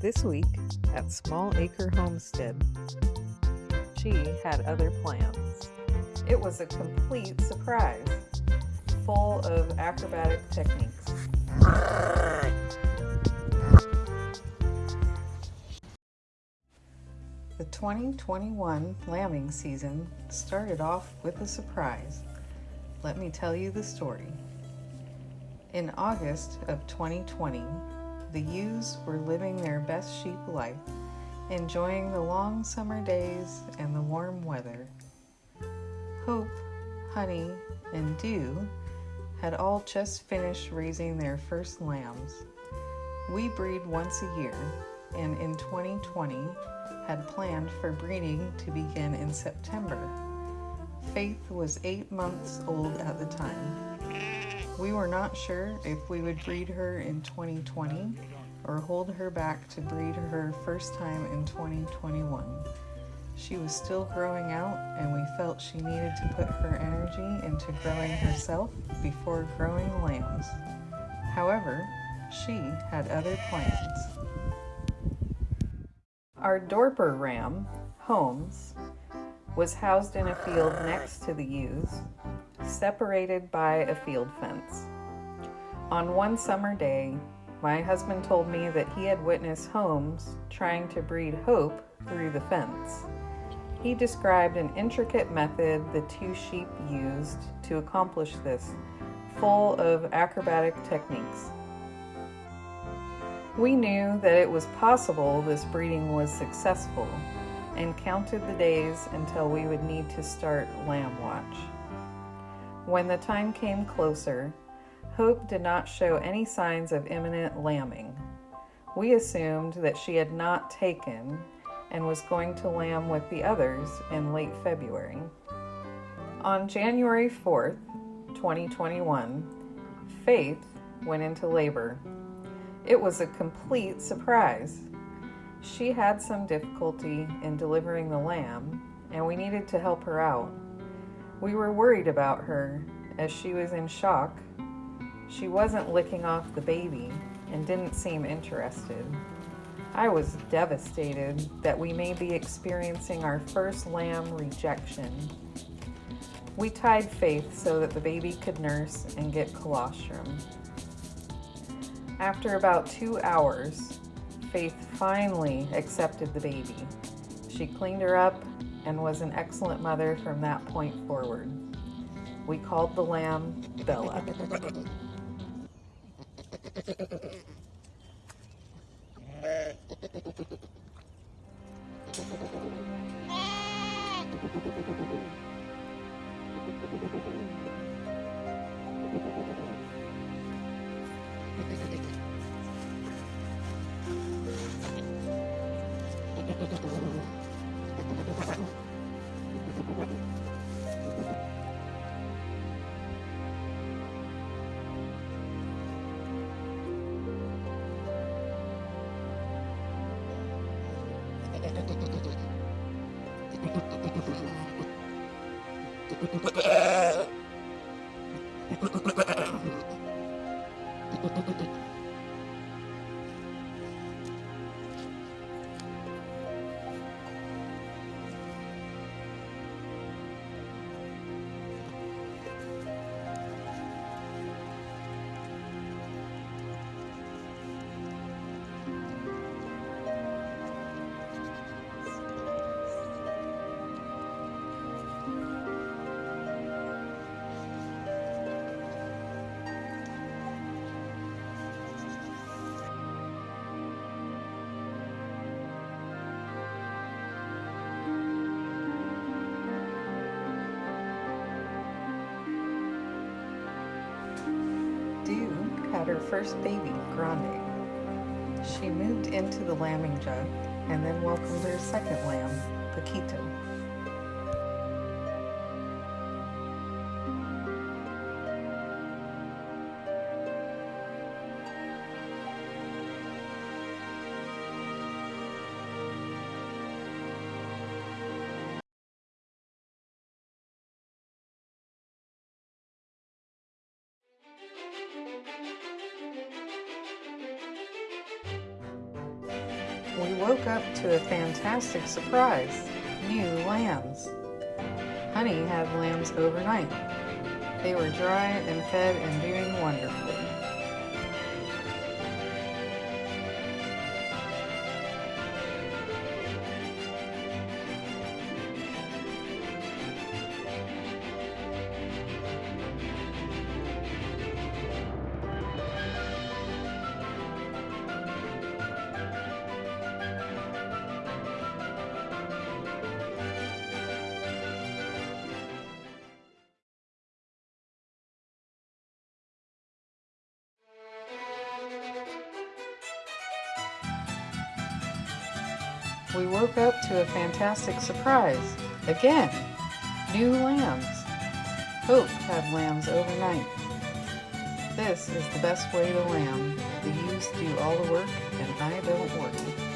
This week at Small Acre Homestead, she had other plans. It was a complete surprise, full of acrobatic techniques. The 2021 lambing season started off with a surprise. Let me tell you the story. In August of 2020, the ewes were living their best sheep life, enjoying the long summer days and the warm weather. Hope, Honey, and Dew had all just finished raising their first lambs. We breed once a year, and in 2020 had planned for breeding to begin in September. Faith was eight months old at the time. We were not sure if we would breed her in 2020 or hold her back to breed her first time in 2021. She was still growing out, and we felt she needed to put her energy into growing herself before growing lambs. However, she had other plans. Our Dorper ram, Holmes, was housed in a field next to the ewes, separated by a field fence. On one summer day, my husband told me that he had witnessed Holmes trying to breed Hope through the fence. He described an intricate method the two sheep used to accomplish this, full of acrobatic techniques. We knew that it was possible this breeding was successful and counted the days until we would need to start lamb watch. When the time came closer, Hope did not show any signs of imminent lambing. We assumed that she had not taken and was going to lamb with the others in late February. On January 4th, 2021, Faith went into labor. It was a complete surprise. She had some difficulty in delivering the lamb, and we needed to help her out. We were worried about her as she was in shock. She wasn't licking off the baby and didn't seem interested. I was devastated that we may be experiencing our first lamb rejection. We tied Faith so that the baby could nurse and get colostrum. After about two hours, Faith finally accepted the baby. She cleaned her up and was an excellent mother from that point forward. We called the lamb Bella. Thank you. Dew had her first baby, Grande. She moved into the lambing jug and then welcomed her second lamb, Paquito. We woke up to a fantastic surprise, new lambs. Honey had lambs overnight. They were dry and fed and doing wonderful. We woke up to a fantastic surprise. Again, new lambs. Hope had lambs overnight. This is the best way to lamb. The ewes do all the work and